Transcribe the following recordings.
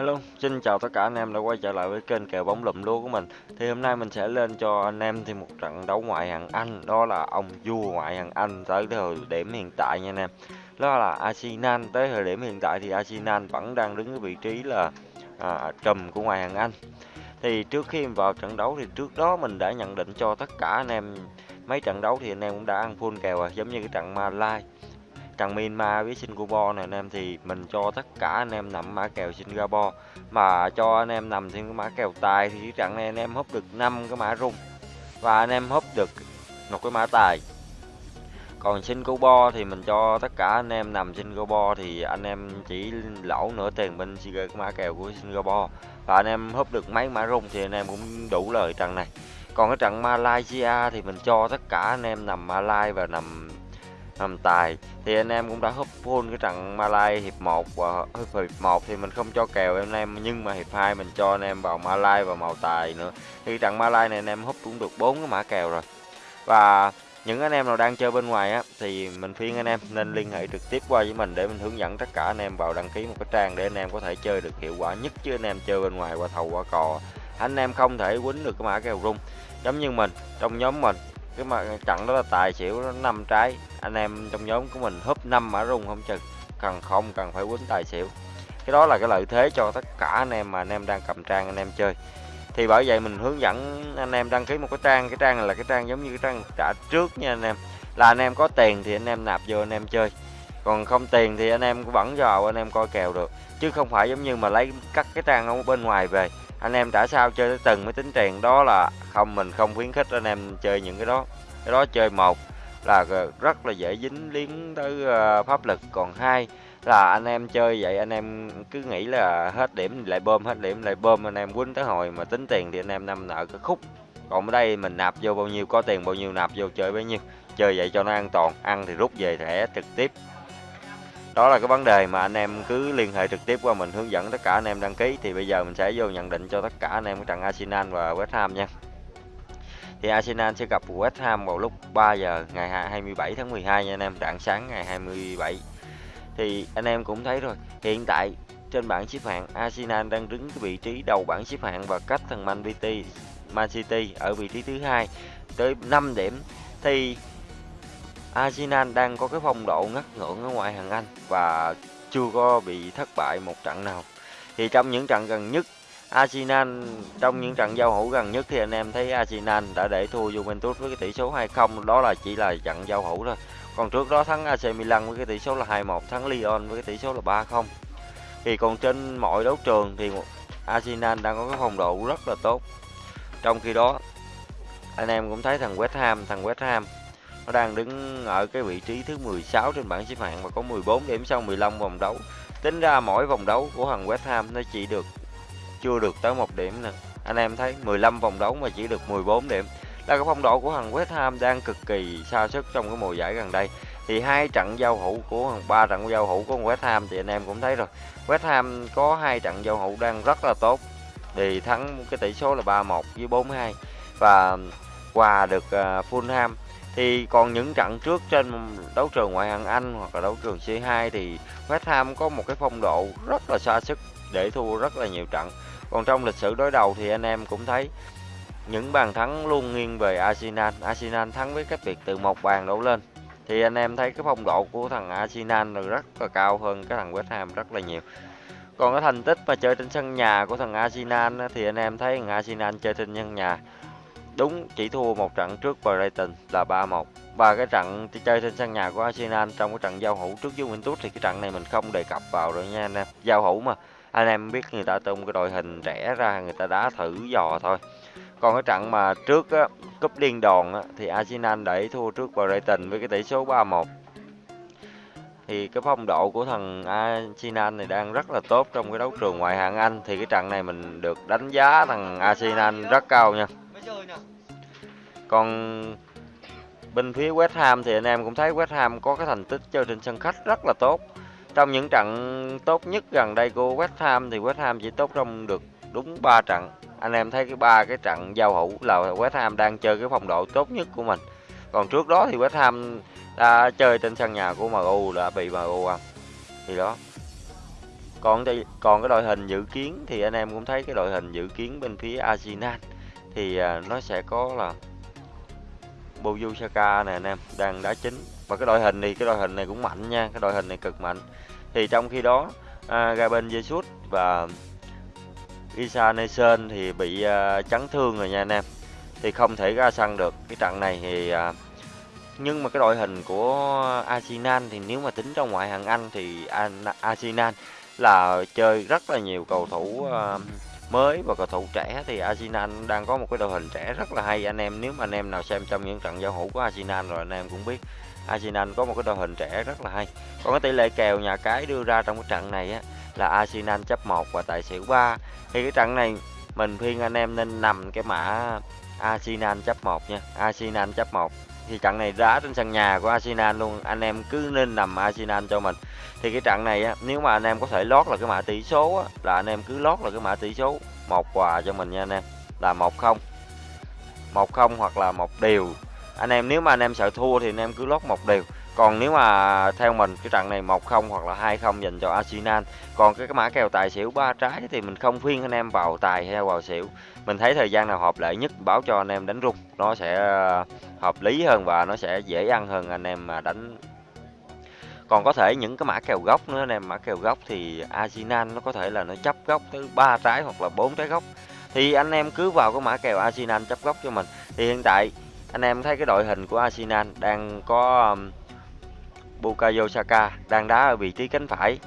Hello, xin chào tất cả anh em đã quay trở lại với kênh kèo bóng lụm lúa của mình. Thì hôm nay mình sẽ lên cho anh em thêm một trận đấu ngoại hạng Anh, đó là ông vua ngoại hạng Anh tới thời điểm hiện tại nha anh em. Đó là Arsenal, tới thời điểm hiện tại thì Arsenal vẫn đang đứng ở vị trí là à, trùm của ngoại hạng Anh. Thì trước khi vào trận đấu thì trước đó mình đã nhận định cho tất cả anh em mấy trận đấu thì anh em cũng đã ăn full kèo rồi, giống như cái trận Malai trận Myanmar với Singapore này, anh em, thì mình cho tất cả anh em nằm mã kèo Singapore. Mà cho anh em nằm thêm cái mã kèo tài thì trận này anh em húp được 5 cái mã rung và anh em húp được một cái mã tài. Còn Singapore thì mình cho tất cả anh em nằm Singapore thì anh em chỉ lỗ nửa tiền bên cái mã kèo của Singapore. Và anh em húp được mấy mã rung thì anh em cũng đủ lời trận này. Còn cái trận Malaysia thì mình cho tất cả anh em nằm Malaysia và nằm hầm tài. Thì anh em cũng đã húp full cái trận Malay hiệp 1 và hiệp 1 thì mình không cho kèo anh em, nhưng mà hiệp 2 mình cho anh em vào Malay và màu tài nữa. Thì trận Malay này anh em húp cũng được bốn cái mã kèo rồi. Và những anh em nào đang chơi bên ngoài á, thì mình khuyên anh em nên liên hệ trực tiếp qua với mình để mình hướng dẫn tất cả anh em vào đăng ký một cái trang để anh em có thể chơi được hiệu quả nhất chứ anh em chơi bên ngoài qua thầu qua cò. Anh em không thể quýnh được cái mã kèo rung. Giống như mình, trong nhóm mình cái mà trận đó là tài xỉu nó năm trái. Anh em trong nhóm của mình húp năm mã rung không chừng. Cần không cần phải quýnh tài xỉu. Cái đó là cái lợi thế cho tất cả anh em mà anh em đang cầm trang anh em chơi. Thì bởi vậy mình hướng dẫn anh em đăng ký một cái trang. Cái trang này là cái trang giống như cái trang trả trước nha anh em. Là anh em có tiền thì anh em nạp vô anh em chơi. Còn không tiền thì anh em vẫn vào anh em coi kèo được. Chứ không phải giống như mà lấy cắt cái trang ở bên ngoài về anh em trả sao chơi tới từng mới tính tiền, đó là không, mình không khuyến khích anh em chơi những cái đó. Cái đó chơi một là rất là dễ dính liếng tới ờ, pháp lực. Còn hai là anh em chơi vậy, anh em cứ nghĩ là hết điểm lại bơm, hết điểm lại bơm. Anh em quýnh tới hồi mà tính tiền thì anh em nằm nợ cái khúc. Còn ở đây mình nạp vô bao nhiêu, có tiền bao nhiêu, nạp vô chơi bấy nhiêu. Chơi vậy cho nó an toàn, ăn thì rút về thẻ trực tiếp đó là cái vấn đề mà anh em cứ liên hệ trực tiếp qua mình, hướng dẫn tất cả anh em đăng ký. Thì bây giờ mình sẽ vô nhận định cho tất cả anh em cái trận Arsenal và West Ham nha. Thì Arsenal sẽ gặp West Ham vào lúc 3 giờ ngày 27 tháng 12 nha anh em, rạng sáng ngày 27 thì anh em cũng thấy rồi, hiện tại trên bảng xếp hạng, Arsenal đang đứng cái vị trí đầu bảng xếp hạng và cách thằng Man City Man City ở vị trí thứ hai tới 5 điểm. Thì Arsenal đang có cái phong độ ngất ngưỡng ở ngoại hạng Anh và chưa có bị thất bại một trận nào. Thì trong những trận gần nhất, Arsenal trong những trận giao hữu gần nhất thì anh em thấy Arsenal đã để thua Juventus với cái tỷ số 2-0, đó là chỉ là trận giao hữu thôi. Còn trước đó thắng AC Milan với cái tỷ số là 2-1, thắng Lyon với cái tỷ số là 3-0. Thì còn trên mọi đấu trường thì Arsenal đang có cái phong độ rất là tốt. Trong khi đó anh em cũng thấy thằng West Ham, thằng West Ham nó đang đứng ở cái vị trí thứ 16 trên bảng xếp hạng và có 14 điểm sau 15 vòng đấu. Tính ra mỗi vòng đấu của thằng West Ham nó chỉ được chưa được tới một điểm nè. Anh em thấy 15 vòng đấu mà chỉ được 14 điểm. Là cái phong độ của thằng West Ham đang cực kỳ xa sức trong cái mùa giải gần đây. Thì hai trận giao hữu của thằng ba trận giao hữu của West Ham thì anh em cũng thấy rồi. West Ham có hai trận giao hữu đang rất là tốt. Thì thắng cái tỷ số là 3-1 với 4-2 và um, quà được uh, Fulham thì còn những trận trước trên đấu trường ngoại hạng Anh hoặc là đấu trường C2 thì West Ham có một cái phong độ rất là xa sức để thua rất là nhiều trận. Còn trong lịch sử đối đầu thì anh em cũng thấy những bàn thắng luôn nghiêng về Arsenal. Arsenal thắng với cách biệt từ một bàn đổ lên. Thì anh em thấy cái phong độ của thằng Arsenal là rất là cao hơn cái thằng West Ham rất là nhiều. Còn cái thành tích mà chơi trên sân nhà của thằng Arsenal thì anh em thấy thằng Arsenal chơi trên sân nhà Đúng, chỉ thua một trận trước Brighton là 3-1. Và cái trận chơi trên sân nhà của Arsenal trong cái trận giao hữu trước Juventus thì cái trận này mình không đề cập vào rồi nha anh em. Giao hữu mà, anh em biết người ta tung cái đội hình rẻ ra, người ta đá thử dò thôi. Còn cái trận mà trước á, cúp liên đoàn á, thì Arsenal đẩy thua trước Brighton với cái tỷ số 3-1 thì cái phong độ của thằng Arsenal này đang rất là tốt trong cái đấu trường ngoại hạng Anh thì cái trận này mình được đánh giá thằng Arsenal rất cao nha còn bên phía West Ham thì anh em cũng thấy West Ham có cái thành tích chơi trên sân khách rất là tốt. Trong những trận tốt nhất gần đây của West Ham thì West Ham chỉ tốt trong được đúng 3 trận. Anh em thấy cái ba cái trận giao hữu là West Ham đang chơi cái phong độ tốt nhất của mình. Còn trước đó thì West Ham đã chơi trên sân nhà của MU đã bị MU ăn. Thì đó. còn còn cái đội hình dự kiến thì anh em cũng thấy cái đội hình dự kiến bên phía Arsenal thì à, nó sẽ có là Bukayo Saka nè anh em đang đá chính. Và cái đội hình thì cái đội hình này cũng mạnh nha cái đội hình này cực mạnh. Thì trong khi đó à, Gaben Jesus và Isa Nelson thì bị uh, chấn thương rồi nha anh em. Thì không thể ra sân được. Cái trận này thì uh, nhưng mà cái đội hình của Arsenal thì nếu mà tính trong ngoại hạng Anh thì Arsenal là chơi rất là nhiều cầu thủ uh, mới và cầu thủ trẻ thì Arsenal đang có một cái đội hình trẻ rất là hay. Anh em, nếu mà anh em nào xem trong những trận giao hữu của Arsenal rồi, anh em cũng biết Arsenal có một cái đội hình trẻ rất là hay. Còn cái tỷ lệ kèo nhà cái đưa ra trong cái trận này á, là Arsenal chấp 1 và tài xỉu 3 thì cái trận này mình khuyên anh em nên nằm cái mã Arsenal chấp 1 nha. Arsenal chấp 1 thì trận này đá trên sân nhà của Arsenal luôn anh em cứ nên nằm Arsenal cho mình. Thì cái trận này á nếu mà anh em có thể lót là cái mã tỷ số á, là anh em cứ lót là cái mã tỷ số. Một quà cho mình nha anh em là một không. Một không hoặc là một điều anh em nếu mà anh em sợ thua thì anh em cứ lót một điều còn nếu mà theo mình cái trận này một không hoặc là hai không dành cho Arsenal còn cái, cái mã kèo tài xỉu ba trái thì mình không khuyên anh em vào tài hay vào xỉu. Mình thấy thời gian nào hợp lệ nhất báo cho anh em đánh rung nó sẽ ờ, hợp lý hơn và nó sẽ dễ ăn hơn anh em mà đánh. Còn có thể những cái mã kèo gốc nữa anh em mã kèo gốc thì Arsenal nó có thể là nó chấp gốc tới ba trái hoặc là bốn trái gốc. Thì anh em cứ vào cái mã kèo Arsenal chấp gốc cho mình. Thì hiện tại anh em thấy cái đội hình của Arsenal đang có um, Bukayo Saka đang đá ở vị trí cánh phải.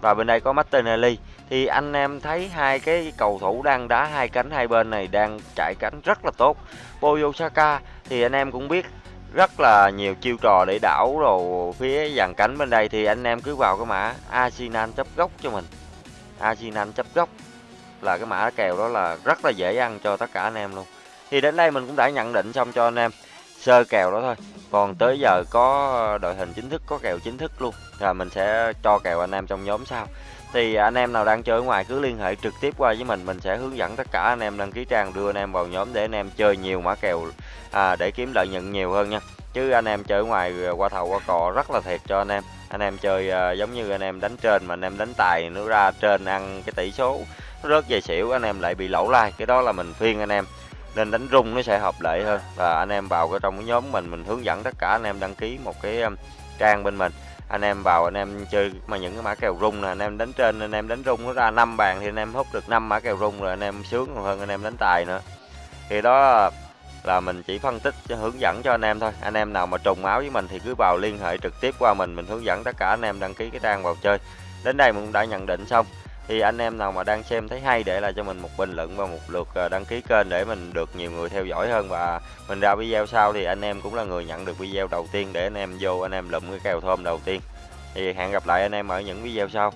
Và bên đây có Martinelli. Thì anh em thấy hai cái cầu thủ đang đá hai cánh hai bên này đang chạy cánh rất là tốt. Bukayo Saka thì anh em cũng biết rất là nhiều chiêu trò để đảo rồi phía dàn cánh bên đây. Thì anh em cứ vào cái mã Arsenal chấp góc cho mình. Arsenal chấp góc là cái mã kèo đó là rất là dễ ăn cho tất cả anh em luôn. Thì đến đây mình cũng đã nhận định xong cho anh em sơ kèo đó thôi còn tới giờ có đội hình chính thức có kèo chính thức luôn. Rồi mình sẽ cho kèo anh em trong nhóm sau. Thì anh em nào đang chơi ở ngoài cứ liên hệ trực tiếp qua với mình. Mình sẽ hướng dẫn tất cả anh em đăng ký trang đưa anh em vào nhóm để anh em chơi nhiều mã kèo à, để kiếm lợi nhuận nhiều hơn nha. Chứ anh em chơi ở ngoài à, qua thầu qua cò rất là thiệt cho anh em. Anh em chơi à, giống như anh em đánh trên mà anh em đánh tài nó ra trên ăn cái tỷ số nó rớt về xỉu anh em lại bị lỗ lai cái đó là mình khuyên anh em nên đánh rung nó sẽ hợp lệ hơn và anh em vào cái trong cái nhóm mình mình hướng dẫn tất cả anh em đăng ký một cái trang bên mình anh em vào anh em chơi mà những cái mã kèo rung nè anh em đánh trên anh em đánh rung nó ra năm bàn thì anh em hút được năm mã kèo rung rồi anh em sướng còn hơn anh em đánh tài nữa thì đó là mình chỉ phân tích hướng dẫn cho anh em thôi anh em nào mà trùng máu với mình thì cứ vào liên hệ trực tiếp qua mình mình hướng dẫn tất cả anh em đăng ký cái trang vào chơi đến đây mình cũng đã nhận định xong thì anh em nào mà đang xem thấy hay để lại cho mình một bình luận và một lượt ờ, đăng ký kênh để mình được nhiều người theo dõi hơn. Và mình ra video sau thì anh em cũng là người nhận được video đầu tiên để anh em vô anh em lụm cái kèo thơm đầu tiên. Thì hẹn gặp lại anh em ở những video sau.